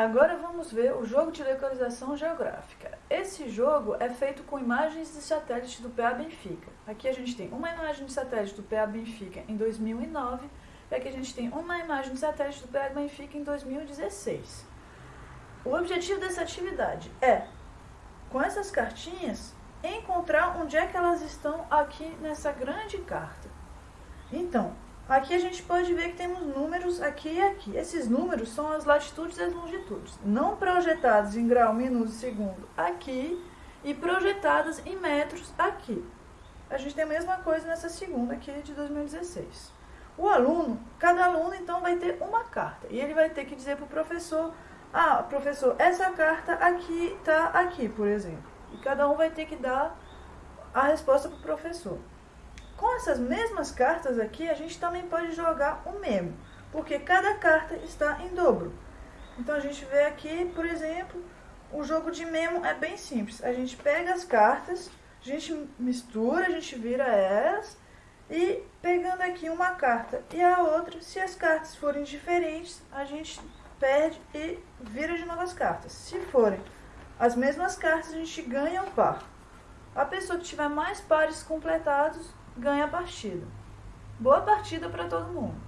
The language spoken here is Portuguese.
Agora vamos ver o jogo de localização geográfica. Esse jogo é feito com imagens de satélite do PA Benfica. Aqui a gente tem uma imagem de satélite do PA Benfica em 2009 e aqui a gente tem uma imagem de satélite do PA Benfica em 2016. O objetivo dessa atividade é, com essas cartinhas, encontrar onde é que elas estão aqui nessa grande carta. Então, Aqui a gente pode ver que temos números aqui e aqui. Esses números são as latitudes e as longitudes, não projetados em grau, minuto e segundo aqui e projetadas em metros aqui. A gente tem a mesma coisa nessa segunda aqui de 2016. O aluno, cada aluno então vai ter uma carta e ele vai ter que dizer para o professor, ah, professor, essa carta aqui está aqui, por exemplo. E cada um vai ter que dar a resposta para o professor. Com essas mesmas cartas aqui, a gente também pode jogar o memo, porque cada carta está em dobro. Então a gente vê aqui, por exemplo, o jogo de memo é bem simples. A gente pega as cartas, a gente mistura, a gente vira elas e pegando aqui uma carta e a outra, se as cartas forem diferentes, a gente perde e vira de novas cartas. Se forem as mesmas cartas, a gente ganha o par. A pessoa que tiver mais pares completados ganha a partida. Boa partida para todo mundo!